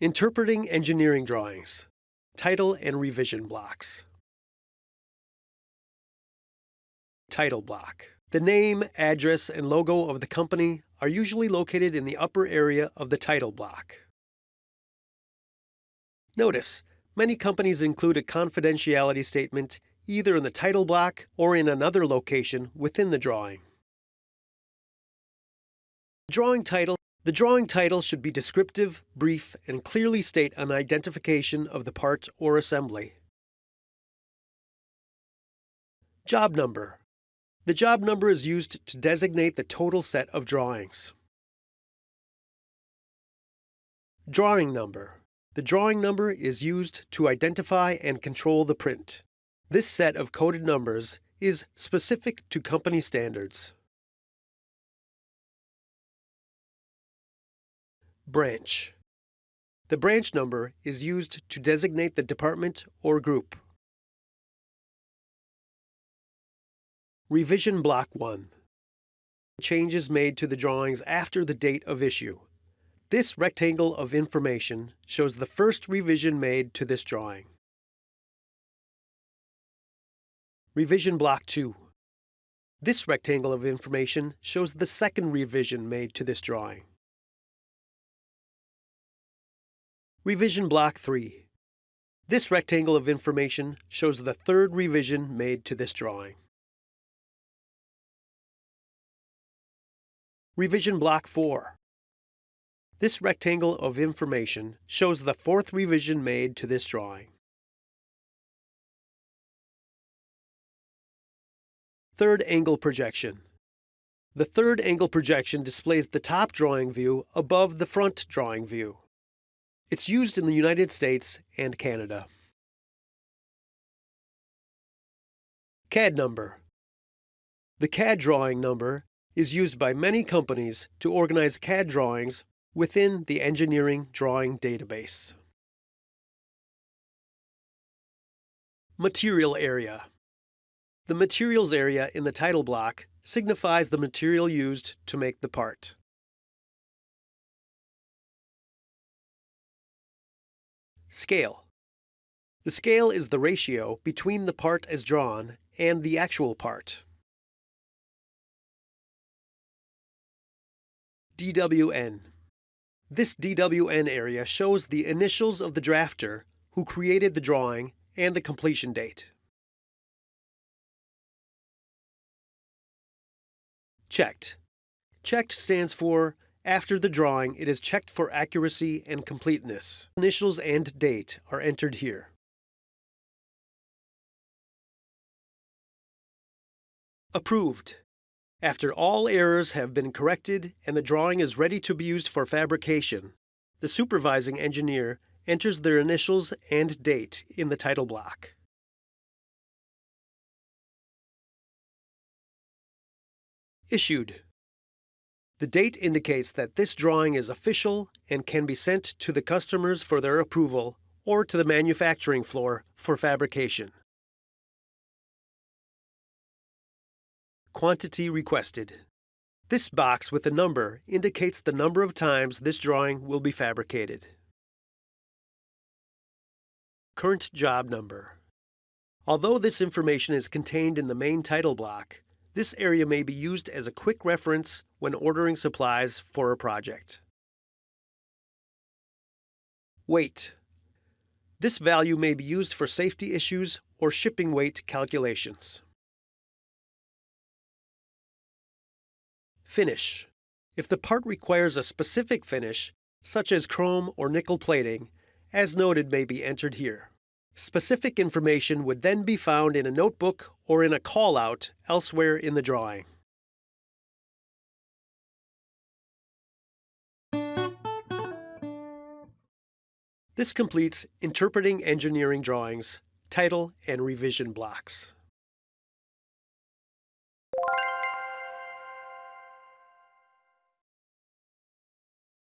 Interpreting engineering drawings, title and revision blocks. Title block. The name, address, and logo of the company are usually located in the upper area of the title block. Notice, many companies include a confidentiality statement either in the title block or in another location within the drawing. Drawing title the drawing title should be descriptive, brief, and clearly state an identification of the part or assembly. Job number. The job number is used to designate the total set of drawings. Drawing number. The drawing number is used to identify and control the print. This set of coded numbers is specific to company standards. Branch. The branch number is used to designate the department or group. Revision Block 1. Changes made to the drawings after the date of issue. This rectangle of information shows the first revision made to this drawing. Revision Block 2. This rectangle of information shows the second revision made to this drawing. Revision Block 3. This rectangle of information shows the third revision made to this drawing. Revision Block 4. This rectangle of information shows the fourth revision made to this drawing. Third angle projection. The third angle projection displays the top drawing view above the front drawing view. It's used in the United States and Canada. CAD number. The CAD drawing number is used by many companies to organize CAD drawings within the Engineering Drawing Database. Material Area The materials area in the title block signifies the material used to make the part. Scale. The scale is the ratio between the part as drawn and the actual part. DWN. This DWN area shows the initials of the drafter who created the drawing and the completion date. Checked. Checked stands for after the drawing, it is checked for accuracy and completeness. Initials and date are entered here. Approved. After all errors have been corrected and the drawing is ready to be used for fabrication, the supervising engineer enters their initials and date in the title block. Issued. The date indicates that this drawing is official and can be sent to the customers for their approval or to the manufacturing floor for fabrication. Quantity requested. This box with a number indicates the number of times this drawing will be fabricated. Current job number. Although this information is contained in the main title block, this area may be used as a quick reference when ordering supplies for a project. Weight. This value may be used for safety issues or shipping weight calculations. Finish. If the part requires a specific finish, such as chrome or nickel plating, as noted may be entered here. Specific information would then be found in a notebook or in a call-out elsewhere in the drawing. This completes Interpreting Engineering Drawings, Title and Revision Blocks.